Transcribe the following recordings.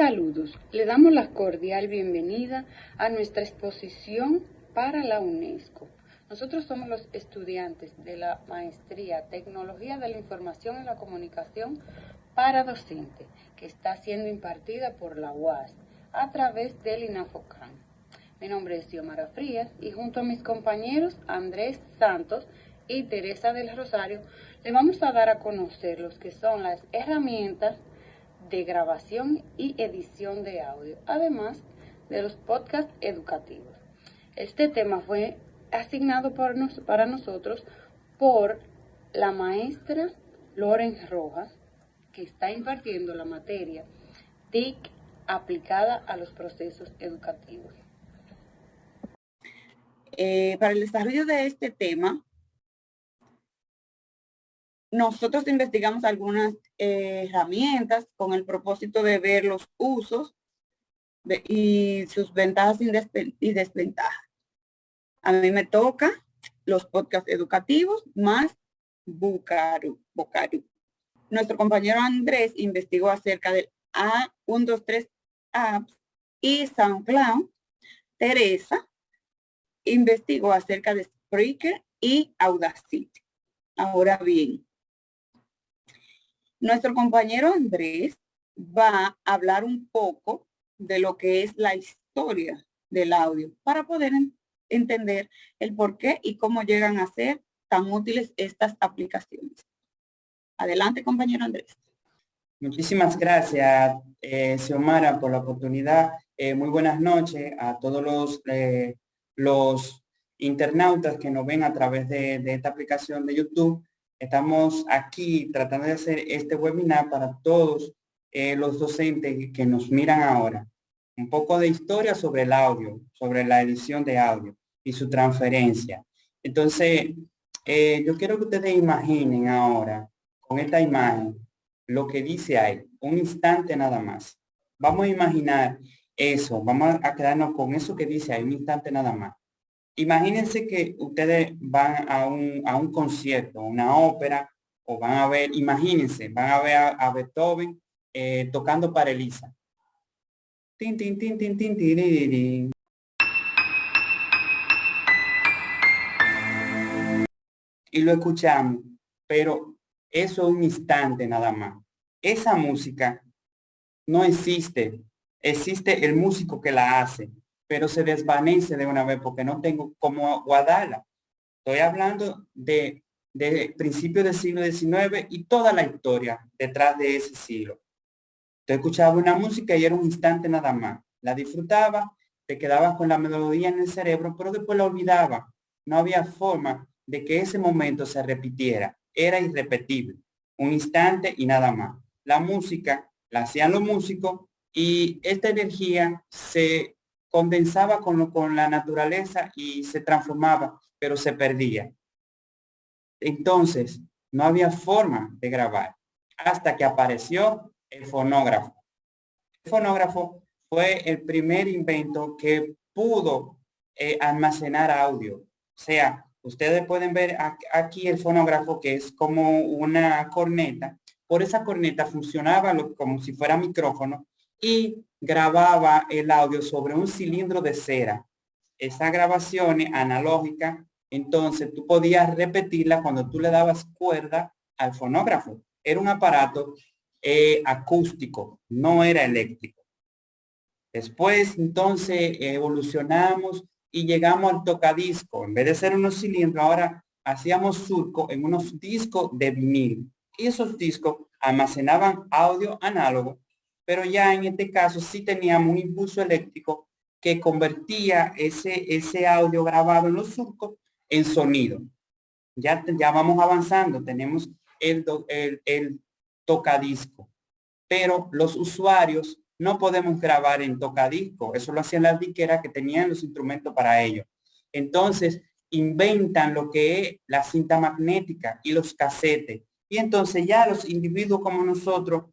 Saludos, le damos la cordial bienvenida a nuestra exposición para la UNESCO. Nosotros somos los estudiantes de la Maestría Tecnología de la Información y la Comunicación para Docente, que está siendo impartida por la UAS a través del INAFOCAN. Mi nombre es Xiomara Frías y junto a mis compañeros Andrés Santos y Teresa del Rosario, le vamos a dar a conocer los que son las herramientas de grabación y edición de audio, además de los podcasts educativos. Este tema fue asignado para nosotros por la maestra Loren Rojas, que está impartiendo la materia TIC aplicada a los procesos educativos. Eh, para el desarrollo de este tema, nosotros investigamos algunas eh, herramientas con el propósito de ver los usos y sus ventajas y desventajas. A mí me toca los podcasts educativos más Bucaru. Nuestro compañero Andrés investigó acerca del A123 Apps y SoundCloud. Teresa investigó acerca de Spreaker y Audacity. Ahora bien, nuestro compañero Andrés va a hablar un poco de lo que es la historia del audio para poder entender el por qué y cómo llegan a ser tan útiles estas aplicaciones. Adelante, compañero Andrés. Muchísimas gracias, eh, Xiomara, por la oportunidad. Eh, muy buenas noches a todos los, eh, los internautas que nos ven a través de, de esta aplicación de YouTube. Estamos aquí tratando de hacer este webinar para todos eh, los docentes que nos miran ahora. Un poco de historia sobre el audio, sobre la edición de audio y su transferencia. Entonces, eh, yo quiero que ustedes imaginen ahora, con esta imagen, lo que dice ahí, un instante nada más. Vamos a imaginar eso, vamos a quedarnos con eso que dice ahí, un instante nada más. Imagínense que ustedes van a un, a un concierto, una ópera, o van a ver, imagínense, van a ver a, Beethoven eh, tocando para Elisa. Tin, y lo escuchamos, pero eso es un instante nada más. Esa música no existe, existe el músico que la hace, pero se desvanece de una vez porque no tengo cómo guardarla. Estoy hablando de, de principios del siglo XIX y toda la historia detrás de ese siglo. Te escuchaba una música y era un instante nada más. La disfrutaba, te quedabas con la melodía en el cerebro, pero después la olvidaba. No había forma de que ese momento se repitiera. Era irrepetible. Un instante y nada más. La música la hacían los músicos y esta energía se condensaba con, con la naturaleza y se transformaba, pero se perdía. Entonces, no había forma de grabar hasta que apareció el fonógrafo. El fonógrafo fue el primer invento que pudo eh, almacenar audio. O sea, ustedes pueden ver aquí el fonógrafo que es como una corneta. Por esa corneta funcionaba como si fuera micrófono y grababa el audio sobre un cilindro de cera. Esa grabación analógica, entonces tú podías repetirla cuando tú le dabas cuerda al fonógrafo. Era un aparato eh, acústico, no era eléctrico. Después, entonces, evolucionamos y llegamos al tocadisco. En vez de ser unos cilindros, ahora hacíamos surco en unos discos de vinil. Y esos discos almacenaban audio análogo pero ya en este caso sí teníamos un impulso eléctrico que convertía ese, ese audio grabado en los surcos en sonido. Ya, ya vamos avanzando, tenemos el, el, tocadisco, pero los usuarios no podemos grabar en tocadisco, eso lo hacían las diqueras que tenían los instrumentos para ello. Entonces, inventan lo que es la cinta magnética y los casetes. Y entonces ya los individuos como nosotros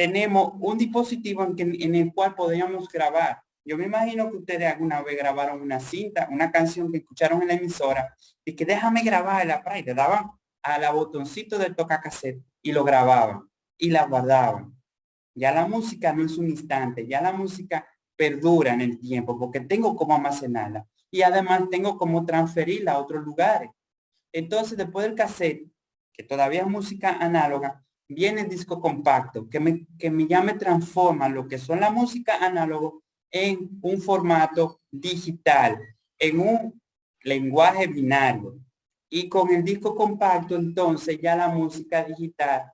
tenemos un dispositivo en, el cual podríamos grabar. Yo me imagino que ustedes alguna vez grabaron una cinta, una canción que escucharon en la emisora y que déjame grabarla, y le daban a la botoncito del tocacassette y lo grababan y la guardaban. Ya la música no es un instante, ya la música perdura en el tiempo porque tengo como almacenarla y además tengo como transferirla a otros lugares. Entonces, después del cassette, que todavía es música análoga, viene el disco compacto, que me, que me ya me transforma lo que son la música análogo en un formato digital, en un lenguaje binario. Y con el disco compacto, entonces ya la música digital,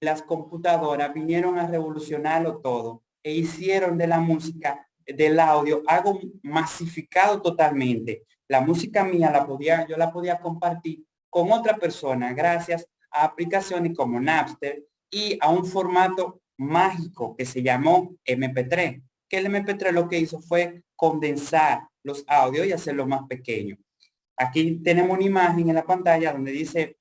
las computadoras vinieron a revolucionarlo todo e hicieron de la música, del audio, algo masificado totalmente. La música mía la podía, yo la podía compartir con otra persona gracias a aplicaciones como Napster y a un formato mágico que se llamó MP3, que el MP3 lo que hizo fue condensar los audios y hacerlo más pequeño. Aquí tenemos una imagen en la pantalla donde dice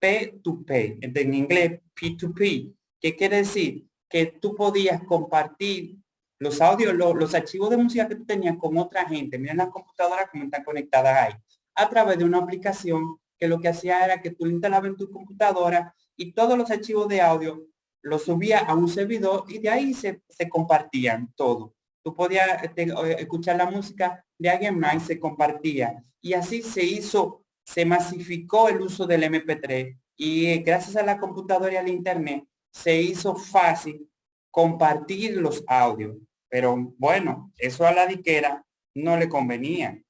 P2P, en inglés P2P. ¿Qué quiere decir? Que tú podías compartir los audios, los, archivos de música que tú tenías con otra gente. Miren las computadoras como están conectadas ahí. A través de una aplicación que lo que hacía era que tú instalabas en tu computadora y todos los archivos de audio los subía a un servidor y de ahí se, se compartían todo. Tú podías este, escuchar la música de alguien más y se compartía. Y así se hizo, se masificó el uso del MP3 y eh, gracias a la computadora y al internet se hizo fácil compartir los audios. Pero bueno, eso a la diquera no le convenía.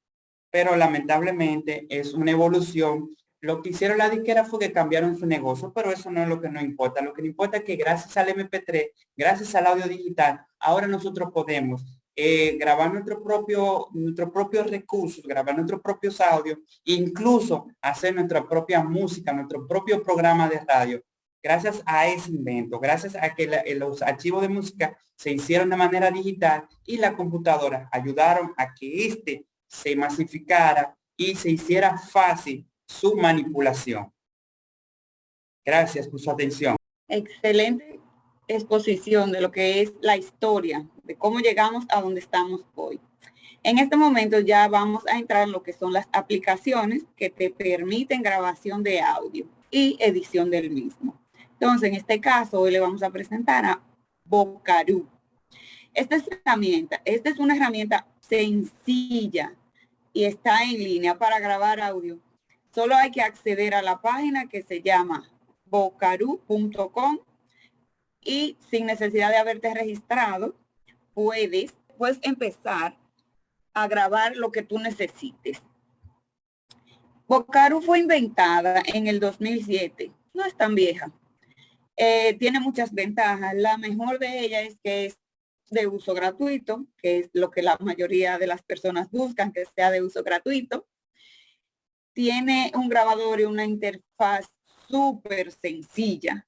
Pero lamentablemente es una evolución lo que hicieron la disquera fue que cambiaron su negocio, pero eso no es lo que nos importa. Lo que nos importa es que gracias al MP3, gracias al audio digital, ahora nosotros podemos eh, grabar nuestro propio, nuestros propios recursos, grabar nuestros propios audios, incluso hacer nuestra propia música, nuestro propio programa de radio. Gracias a ese invento, gracias a que los archivos de música se hicieron de manera digital y la computadora ayudaron a que este se masificara y se hiciera fácil su manipulación. Gracias por su atención. Excelente exposición de lo que es la historia, de cómo llegamos a donde estamos hoy. En este momento ya vamos a entrar en lo que son las aplicaciones que te permiten grabación de audio y edición del mismo. Entonces, en este caso, hoy le vamos a presentar a Bocaru. Esta herramienta, esta es una herramienta sencilla y está en línea para grabar audio Solo hay que acceder a la página que se llama bocaru.com y sin necesidad de haberte registrado, puedes, puedes empezar a grabar lo que tú necesites. Bocaru fue inventada en el 2007. No es tan vieja. Eh, tiene muchas ventajas. La mejor de ellas es que es de uso gratuito, que es lo que la mayoría de las personas buscan, que sea de uso gratuito. Tiene un grabador y una interfaz súper sencilla.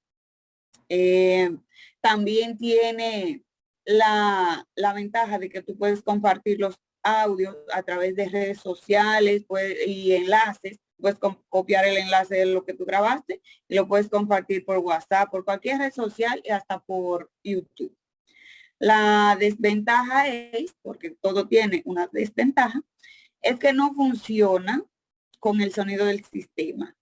Eh, también tiene la, ventaja de que tú puedes compartir los audios a través de redes sociales y enlaces. Puedes copiar el enlace de lo que tú grabaste y lo puedes compartir por WhatsApp, por cualquier red social y hasta por YouTube. La desventaja es, porque todo tiene una desventaja, es que no funciona con el sonido del sistema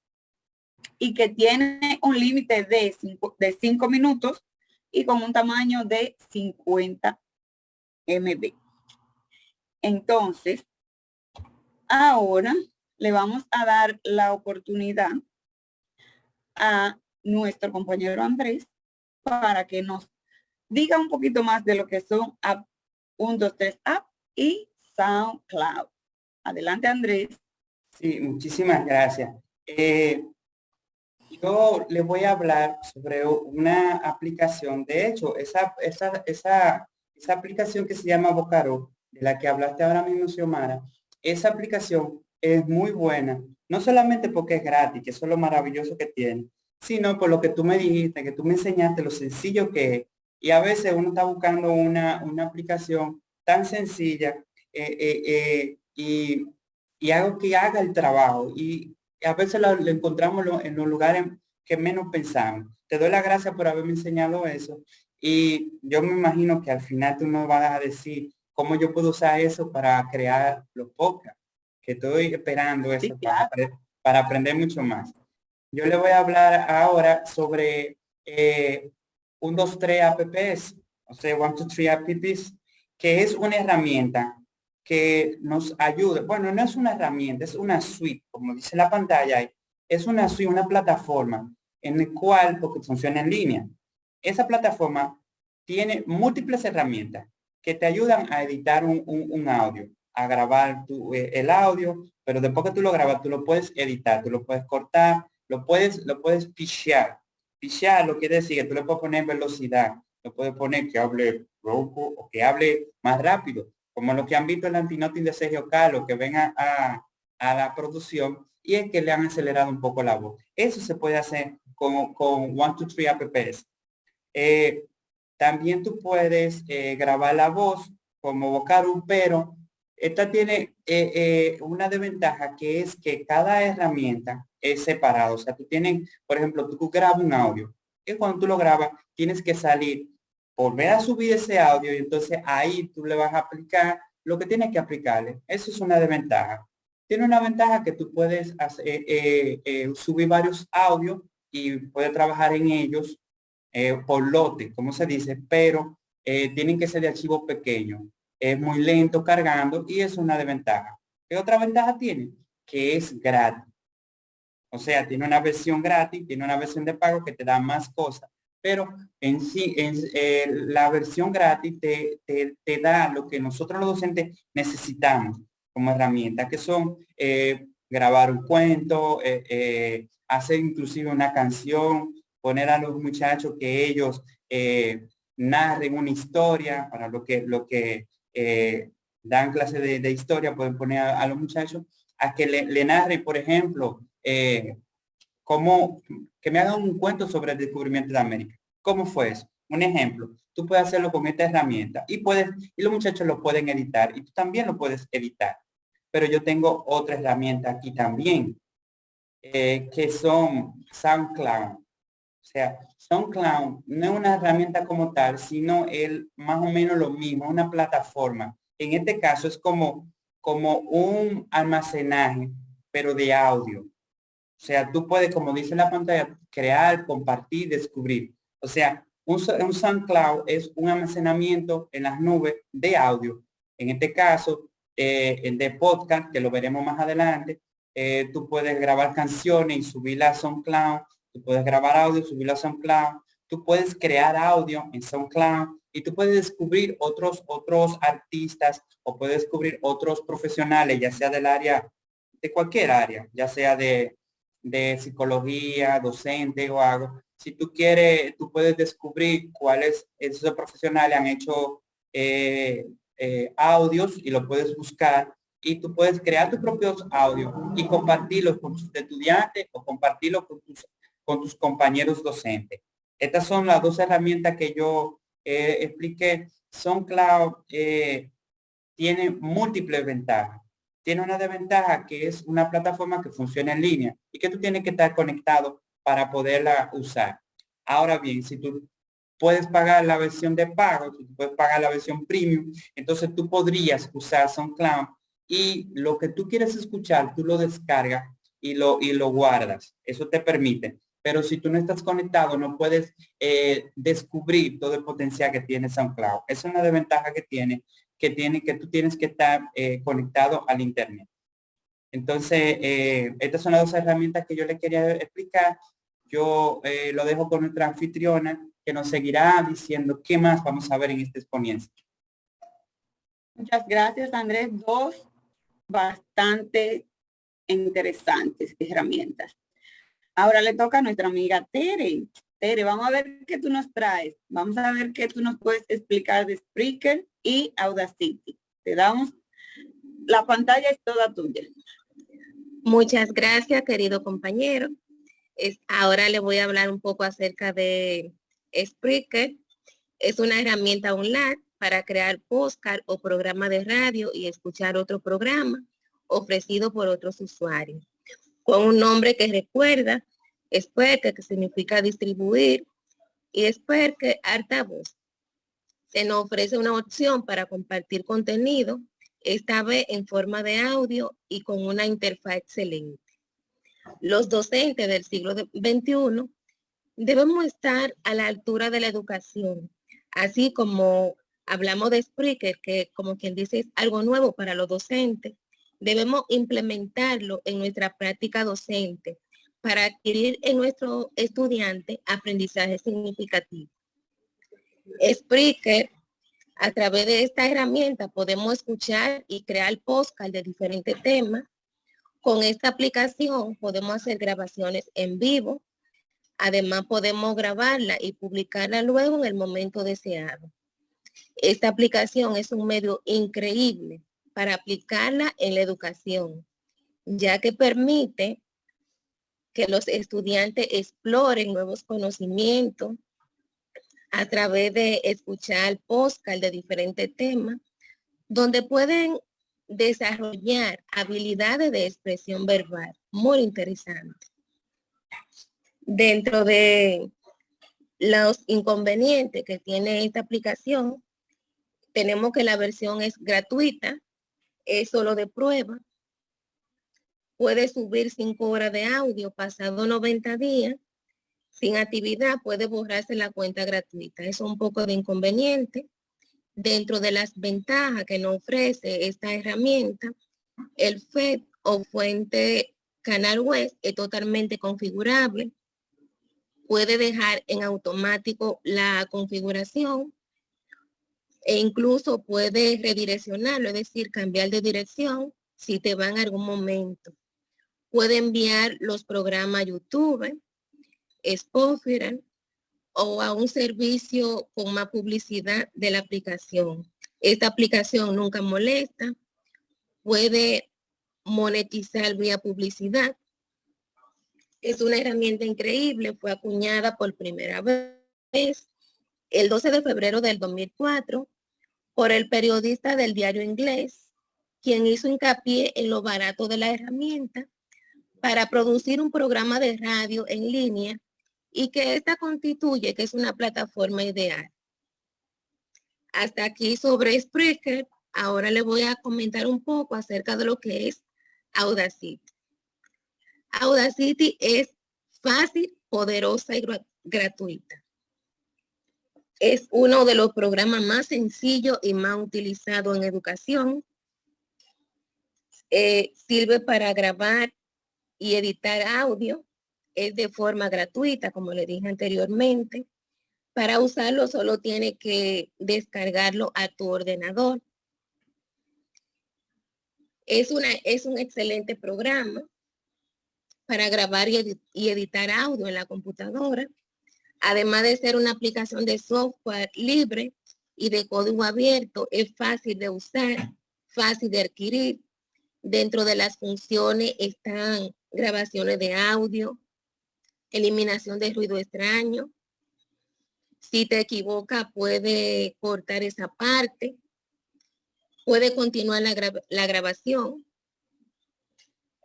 y que tiene un límite de 5 de cinco minutos y con un tamaño de 50 MB. Entonces, ahora le vamos a dar la oportunidad a nuestro compañero Andrés para que nos diga un poquito más de lo que son App 123 App y SoundCloud. Adelante, Andrés. Sí, muchísimas gracias. Eh, yo les voy a hablar sobre una aplicación. De hecho, esa, esa, esa, esa aplicación que se llama Bocaro, de la que hablaste ahora mismo, Xiomara, esa aplicación es muy buena. No solamente porque es gratis, que eso es lo maravilloso que tiene, sino por lo que tú me dijiste, que tú me enseñaste lo sencillo que es. Y a veces uno está buscando una, una aplicación tan sencilla eh, eh, y y hago que haga el trabajo. Y a veces lo, encontramos en los lugares que menos pensamos. Te doy la gracias por haberme enseñado eso. Y yo me imagino que al final tú me vas a decir cómo yo puedo usar eso para crear los podcasts, que estoy esperando eso para, aprender mucho más. Yo le voy a hablar ahora sobre eh, un 2, 3 apps. o sea, One, Two, Three Apps, que es una herramienta que nos ayuda. Bueno, no es una herramienta, es una suite, como dice la pantalla, es una suite, una plataforma en el cual, porque funciona en línea, esa plataforma tiene múltiples herramientas que te ayudan a editar un, audio, a grabar eh, el audio, pero después que tú lo grabas, tú lo puedes editar, tú lo puedes cortar, lo puedes, lo puedes pichear. Pichear lo quiere decir que tú le puedes poner velocidad, lo puedes poner que hable rojo o que hable más rápido, como lo que han visto el antinoting de Sergio Carlos, que ven a, a, la producción y es que le han acelerado un poco la voz. Eso se puede hacer con, con 1, 2, 3 apps. Eh, también tú puedes eh, grabar la voz como vocal, pero esta tiene eh, una desventaja que es que cada herramienta es separada. O sea, tú tienes, por ejemplo, tú grabas un audio y cuando tú lo grabas tienes que salir, volver a subir ese audio y entonces ahí tú le vas a aplicar lo que tienes que aplicarle. Eso es una desventaja. Tiene una ventaja que tú puedes subir varios audios y puedes trabajar en ellos eh, por lote, como se dice, pero eh, tienen que ser de archivo pequeño. Es muy lento cargando y es una desventaja. ¿Qué otra ventaja tiene? Que es gratis. O sea, tiene una versión gratis, tiene una versión de pago que te da más cosas, pero en sí, eh, la versión gratis te, da lo que nosotros los docentes necesitamos como herramienta, que son grabar un cuento, hacer inclusive una canción, poner a los muchachos que ellos eh, narren una historia, para lo que, lo que eh, dan clase de, historia, pueden poner a, los muchachos a que le, narren, por ejemplo, eh, como que me hagan un cuento sobre el descubrimiento de América. ¿Cómo fue eso? Un ejemplo, tú puedes hacerlo con esta herramienta y puedes, y los muchachos lo pueden editar y tú también lo puedes editar. Pero yo tengo otra herramienta aquí también, que son SoundCloud. O sea, SoundCloud no es una herramienta como tal, sino el más o menos lo mismo, una plataforma. En este caso es como, como un almacenaje, pero de audio. O sea, tú puedes, como dice la pantalla, crear, compartir, descubrir. O sea, un, un SoundCloud es un almacenamiento en las nubes de audio. En este caso, eh, el de podcast, que lo veremos más adelante, eh, tú puedes grabar canciones y subirlas a SoundCloud tú puedes grabar audio, subirlo a SoundCloud, tú puedes crear audio en SoundCloud y tú puedes descubrir otros, otros artistas o puedes descubrir otros profesionales, ya sea del área, de cualquier área, ya sea de, de psicología, docente o algo. Si tú quieres, tú puedes descubrir cuáles esos profesionales han hecho eh, eh, audios y lo puedes buscar y tú puedes crear tus propios audios y compartirlos con tus estudiantes o compartirlos con tus con tus compañeros docentes. Estas son las dos herramientas que yo eh, expliqué. SoundCloud eh, tiene múltiples ventajas. Tiene una desventaja que es una plataforma que funciona en línea y que tú tienes que estar conectado para poderla usar. Ahora bien, si tú puedes pagar la versión de pago, si tú puedes pagar la versión premium, entonces tú podrías usar SoundCloud y lo que tú quieres escuchar, tú lo descargas y lo, y lo guardas. Eso te permite pero si tú no estás conectado no puedes eh, descubrir todo el potencial que tiene SoundCloud. Es una desventaja que tiene, que tiene que tú tienes que estar eh, conectado al internet. Entonces, eh, estas son las dos herramientas que yo le quería explicar. Yo lo dejo con nuestra anfitriona que nos seguirá diciendo qué más vamos a ver en esta exponencia. Muchas gracias, Andrés. Dos bastante interesantes herramientas. Ahora le toca a nuestra amiga Tere. Vamos a ver qué tú nos traes. Vamos a ver qué tú nos puedes explicar de Spreaker y Audacity. Te damos, la pantalla es toda tuya. Muchas gracias, querido compañero. Es, ahora le voy a hablar un poco acerca de Spreaker. Es una herramienta online para crear podcast o programa de radio y escuchar otro programa ofrecido por otros usuarios con un nombre que recuerda, Spreaker, que significa distribuir, y Spreaker, voz. Se nos ofrece una opción para compartir contenido, esta vez en forma de audio y con una interfaz excelente. Los docentes del siglo XXI debemos estar a la altura de la educación, Así como hablamos de Spreaker, que como quien dice es algo nuevo para los docentes, debemos implementarlo en nuestra práctica docente para adquirir en nuestro estudiante aprendizaje significativo. Spreaker, a través de esta herramienta podemos escuchar y crear podcast de diferentes temas. Con esta aplicación podemos hacer grabaciones en vivo. Además podemos grabarla y publicarla luego en el momento deseado. Esta aplicación es un medio increíble para aplicarla en la educación, ya que permite que los estudiantes exploren nuevos conocimientos a través de escuchar podcast de diferentes temas, donde pueden desarrollar habilidades de expresión verbal muy interesantes. Dentro de los inconvenientes que tiene esta aplicación, tenemos que la versión es gratuita, es solo de prueba, puede subir cinco horas de audio pasado 90 días. Sin actividad puede borrarse la cuenta gratuita. Es un poco de inconveniente. Dentro de las ventajas que nos ofrece esta herramienta, el FED o fuente canal web es totalmente configurable. Puede dejar en automático la configuración e incluso puede redireccionarlo, es decir, cambiar de dirección si te va en algún momento puede enviar los programas YouTube, Spotify o a un servicio con más publicidad de la aplicación. Esta aplicación nunca molesta, puede monetizar vía publicidad. Es una herramienta increíble, fue acuñada por primera vez el 12 de febrero del 2004 por el periodista del diario inglés, quien hizo hincapié en lo barato de la herramienta para producir un programa de radio en línea y que esta constituye que es una plataforma ideal. Hasta aquí sobre Spreaker, ahora le voy a comentar un poco acerca de lo que es Audacity. Audacity es fácil, poderosa y gratuita. Es uno de los programas más sencillos y más utilizados en educación. Eh, sirve para grabar y editar audio es de forma gratuita, como le dije anteriormente. Para usarlo solo tiene que descargarlo a tu ordenador. Es, una, es un excelente programa para grabar y, y editar audio en la computadora. Además de ser una aplicación de software libre y de código abierto, es fácil de usar, fácil de adquirir. Dentro de las funciones están grabaciones de audio, eliminación de ruido extraño. Si te equivoca, puede cortar esa parte. Puede continuar la, grabación.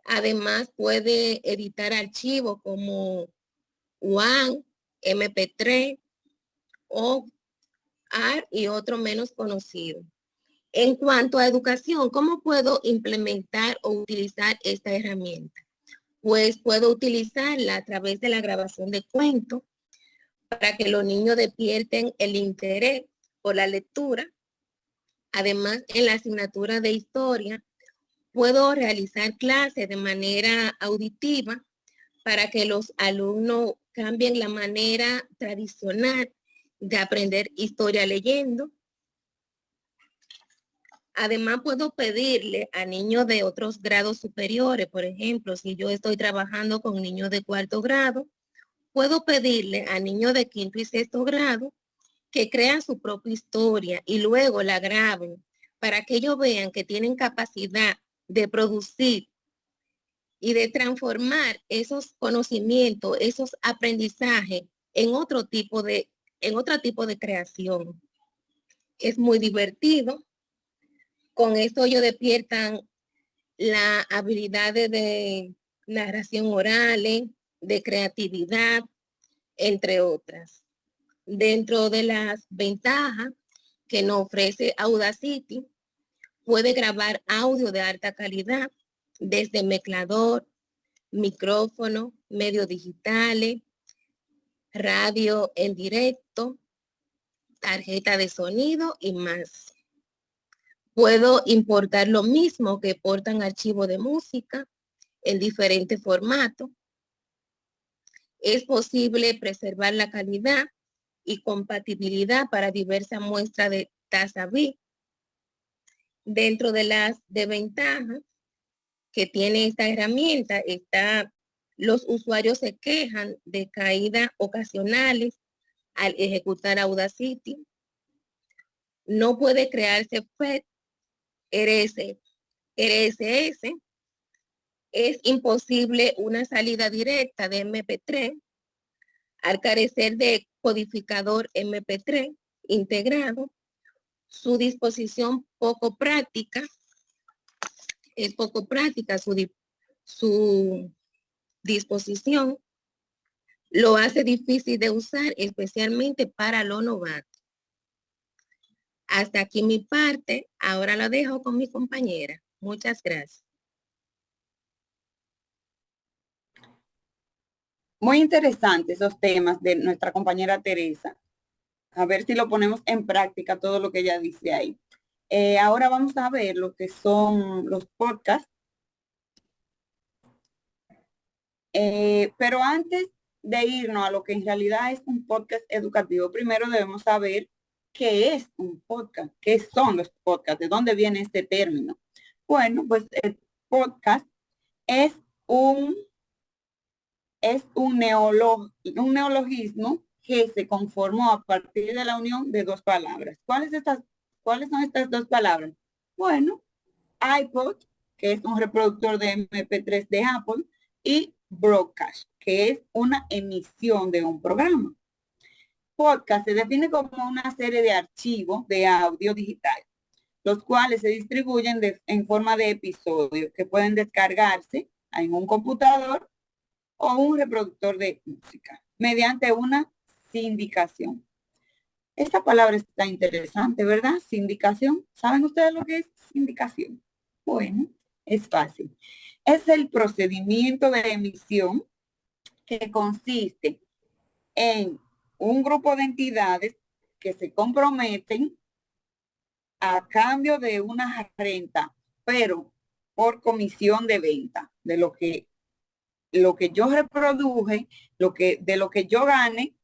Además, puede editar archivos como WAN, MP3 o AR y otro menos conocido. En cuanto a educación, ¿cómo puedo implementar o utilizar esta herramienta? Pues puedo utilizarla a través de la grabación de cuentos para que los niños despierten el interés por la lectura. Además, en la asignatura de historia, puedo realizar clases de manera auditiva para que los alumnos cambien la manera tradicional de aprender historia leyendo Además, puedo pedirle a niños de otros grados superiores, por ejemplo, si yo estoy trabajando con niños de cuarto grado, puedo pedirle a niños de quinto y sexto grado que crean su propia historia y luego la graben para que ellos vean que tienen capacidad de producir y de transformar esos conocimientos, esos aprendizajes en otro tipo de, en otro tipo de creación. Es muy divertido con esto ellos despiertan la habilidad de narración oral, de creatividad, entre otras. Dentro de las ventajas que nos ofrece Audacity, puede grabar audio de alta calidad desde mezclador, micrófono, medios digitales, radio en directo, tarjeta de sonido y más. Puedo importar lo mismo que portan archivo de música en diferentes formatos. Es posible preservar la calidad y compatibilidad para diversas muestras de tasa B. Dentro de las desventajas que tiene esta herramienta está los usuarios se quejan de caídas ocasionales al ejecutar Audacity. No puede crearse FED, RS, RSS. Es imposible una salida directa de MP3 al carecer de codificador MP3 integrado. Su disposición poco práctica, es poco práctica su, su disposición lo hace difícil de usar, especialmente para lo novato. Hasta aquí mi parte. Ahora lo dejo con mi compañera. Muchas gracias. Muy interesantes esos temas de nuestra compañera Teresa. A ver si lo ponemos en práctica todo lo que ella dice ahí. Eh, ahora vamos a ver lo que son los podcasts Eh, pero antes de irnos a lo que en realidad es un podcast educativo, primero debemos saber qué es un podcast, qué son los podcasts, de dónde viene este término. Bueno, pues el podcast es un, es un, un neologismo que se conformó a partir de la unión de dos palabras. ¿Cuáles, estas, ¿Cuáles son estas dos palabras? Bueno, iPod, que es un reproductor de MP3 de Apple, y broadcast, que es una emisión de un programa. Podcast se define como una serie de archivos de audio digital, los cuales se distribuyen en forma de episodios que pueden descargarse en un computador o un reproductor de música mediante una sindicación. Esta palabra está interesante, ¿verdad? Sindicación. ¿Saben ustedes lo que es sindicación? Bueno, es fácil es el procedimiento de emisión que consiste en un grupo de entidades que se comprometen a cambio de una renta, pero por comisión de venta, de lo que lo que yo reproduje, lo que de lo que yo gane,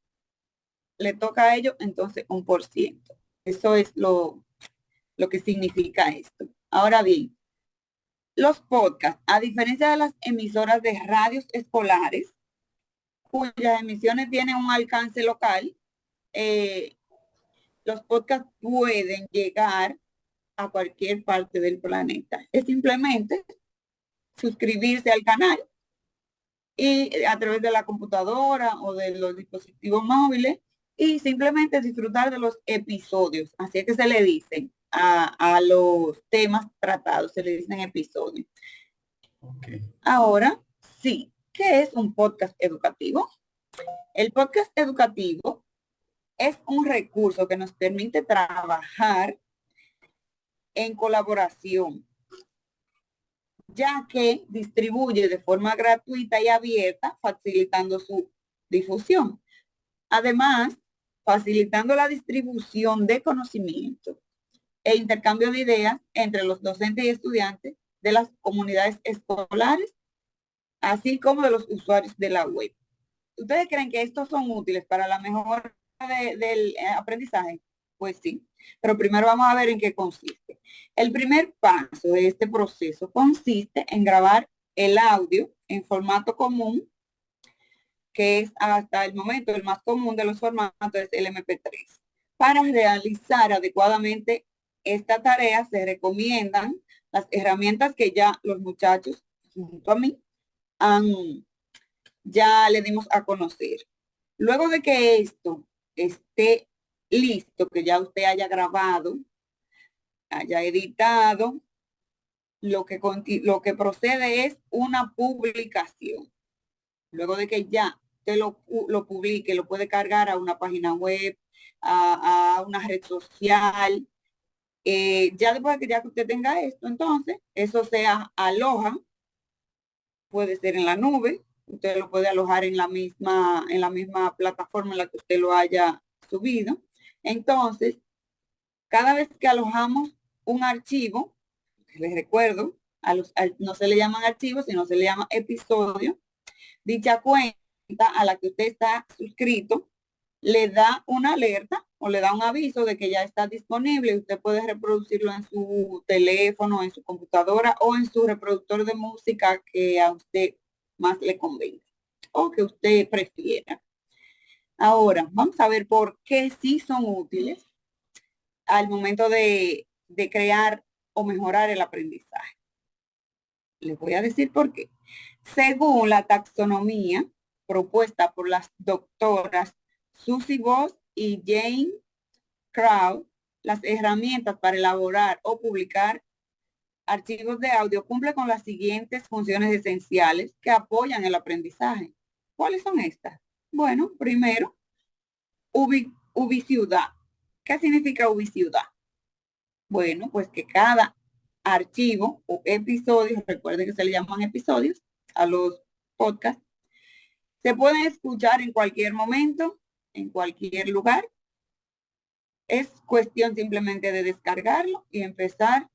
le toca a ellos entonces un por ciento. Eso es lo, lo que significa esto. Ahora bien, los podcasts, a diferencia de las emisoras de radios escolares, cuyas emisiones tienen un alcance local, eh, los podcasts pueden llegar a cualquier parte del planeta. Es simplemente suscribirse al canal y a través de la computadora o de los dispositivos móviles y simplemente disfrutar de los episodios. Así es que se le dicen a, los temas tratados, se le dicen episodios. Ahora, sí, ¿qué es un podcast educativo? El podcast educativo es un recurso que nos permite trabajar en colaboración, ya que distribuye de forma gratuita y abierta, facilitando su difusión. Además, facilitando la distribución de conocimiento e intercambio de ideas entre los docentes y estudiantes de las comunidades escolares, así como de los usuarios de la web. ¿Ustedes creen que estos son útiles para la mejora del eh, aprendizaje? Pues sí, pero primero vamos a ver en qué consiste. El primer paso de este proceso consiste en grabar el audio en formato común, que es hasta el momento el más común de los formatos, es el MP3. Para realizar adecuadamente esta tarea se recomiendan las herramientas que ya los muchachos junto a mí ya le dimos a conocer. Luego de que esto esté listo, que ya usted haya grabado, haya editado, lo que, lo que procede es una publicación. Luego de que ya usted lo, lo publique, lo puede cargar a una página web, a, una red social, eh, ya después que ya que usted tenga esto, entonces, eso se aloja, puede ser en la nube, usted lo puede alojar en la misma, en la misma plataforma en la que usted lo haya subido. Entonces, cada vez que alojamos un archivo, les recuerdo, a los, no se le llaman archivos, sino se le llama episodio, dicha cuenta a la que usted está suscrito le da una alerta o le da un aviso de que ya está disponible usted puede reproducirlo en su teléfono, en su computadora o en su reproductor de música que a usted más le convenga o que usted prefiera. Ahora, vamos a ver por qué sí son útiles al momento de, de crear o mejorar el aprendizaje. Les voy a decir por qué. Según la taxonomía propuesta por las doctoras Susie Voss y Jane Crow, las herramientas para elaborar o publicar archivos de audio cumple con las siguientes funciones esenciales que apoyan el aprendizaje. ¿Cuáles son estas? Bueno, primero, ubiciudad. ¿Qué significa ubiciudad? Bueno, pues que cada archivo o episodio, recuerden que se le llaman episodios a los podcasts, se pueden escuchar en cualquier momento en cualquier lugar. Es cuestión simplemente de descargarlo y empezar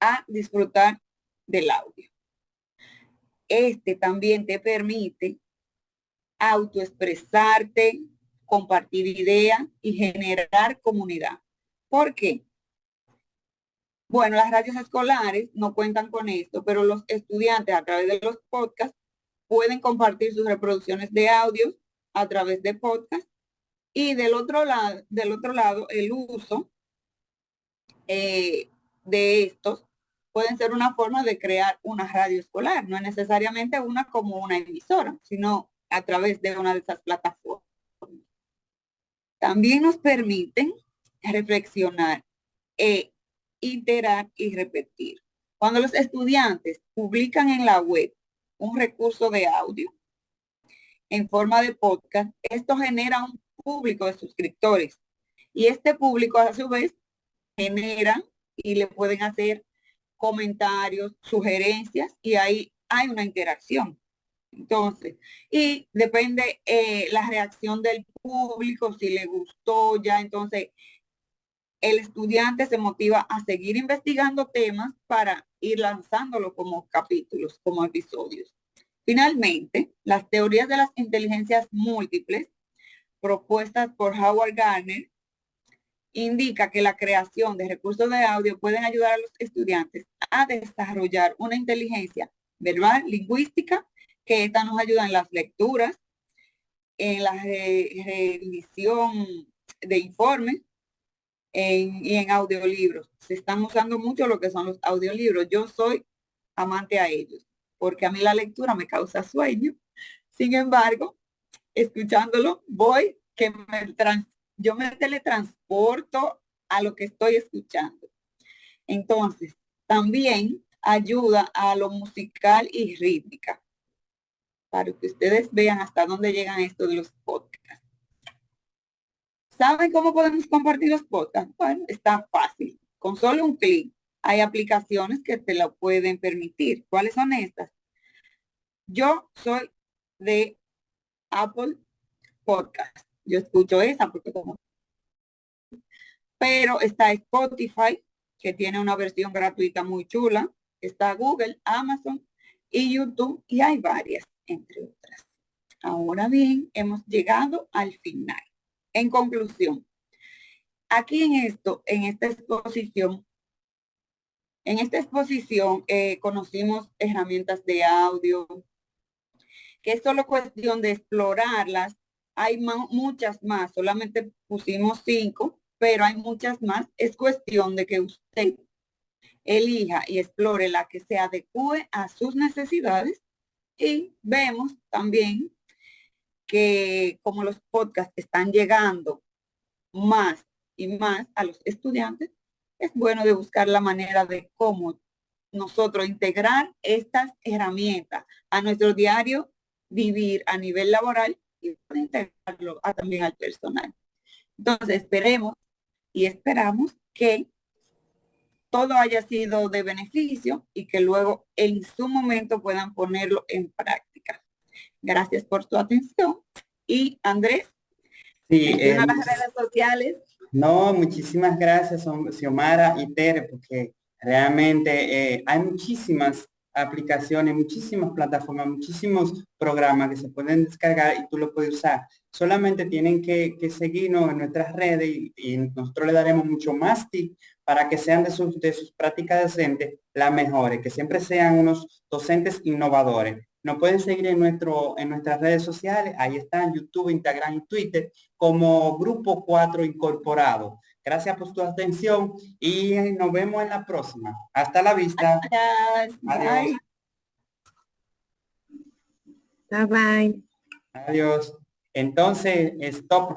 a disfrutar del audio. Este también te permite autoexpresarte, compartir ideas y generar comunidad. ¿Por qué? Bueno, las radios escolares no cuentan con esto, pero los estudiantes a través de los podcasts pueden compartir sus reproducciones de audios a través de podcast. Y del otro lado, del otro lado el uso eh, de estos pueden ser una forma de crear una radio escolar. No es necesariamente una como una emisora, sino a través de una de esas plataformas. También nos permiten reflexionar, e iterar y repetir. Cuando los estudiantes publican en la web un recurso de audio, en forma de podcast, esto genera un público de suscriptores. Y este público a su vez genera y le pueden hacer comentarios, sugerencias y ahí hay una interacción. Entonces, y depende eh, la reacción del público, si le gustó ya, entonces el estudiante se motiva a seguir investigando temas para ir lanzándolo como capítulos, como episodios. Finalmente, las teorías de las inteligencias múltiples propuestas por Howard Gardner indica que la creación de recursos de audio pueden ayudar a los estudiantes a desarrollar una inteligencia verbal, lingüística, que esta nos ayuda en las lecturas, en la revisión de informes y en audiolibros. Se están usando mucho lo que son los audiolibros. Yo soy amante a ellos porque a mí la lectura me causa sueño. Sin embargo, escuchándolo, voy que me trans, yo me teletransporto a lo que estoy escuchando. Entonces, también ayuda a lo musical y rítmica, para que ustedes vean hasta dónde llegan estos de los podcasts. ¿Saben cómo podemos compartir los podcasts? Bueno, está fácil. Con solo un clic hay aplicaciones que te lo pueden permitir. ¿Cuáles son estas? Yo soy de Apple Podcast. Yo escucho esa porque como... Pero está Spotify, que tiene una versión gratuita muy chula. Está Google, Amazon y YouTube y hay varias, entre otras. Ahora bien, hemos llegado al final. En conclusión, aquí en esto, en esta exposición, en esta exposición eh, conocimos herramientas de audio, que es solo cuestión de explorarlas. Hay muchas más, solamente pusimos cinco, pero hay muchas más. Es cuestión de que usted elija y explore la que se adecue a sus necesidades y vemos también que como los podcasts están llegando más y más a los estudiantes, es bueno de buscar la manera de cómo nosotros integrar estas herramientas a nuestro diario vivir a nivel laboral y integrarlo también al personal. Entonces esperemos y esperamos que todo haya sido de beneficio y que luego en su momento puedan ponerlo en práctica. Gracias por su atención. Y Andrés, Sí, en eh, las redes sociales. No, muchísimas gracias, Xiomara y Tere, porque realmente eh, hay muchísimas aplicaciones, muchísimas plataformas, muchísimos programas que se pueden descargar y tú lo puedes usar. Solamente tienen que, seguirnos en nuestras redes y, nosotros le daremos mucho más tips para que sean de sus, de sus prácticas docentes las mejores, que siempre sean unos docentes innovadores. Nos pueden seguir en, nuestro, en nuestras redes sociales, ahí están YouTube, Instagram y Twitter, como Grupo 4 Incorporado. Gracias por tu atención y nos vemos en la próxima. Hasta la vista. Adiós. Bye bye. Adiós. Entonces, stop.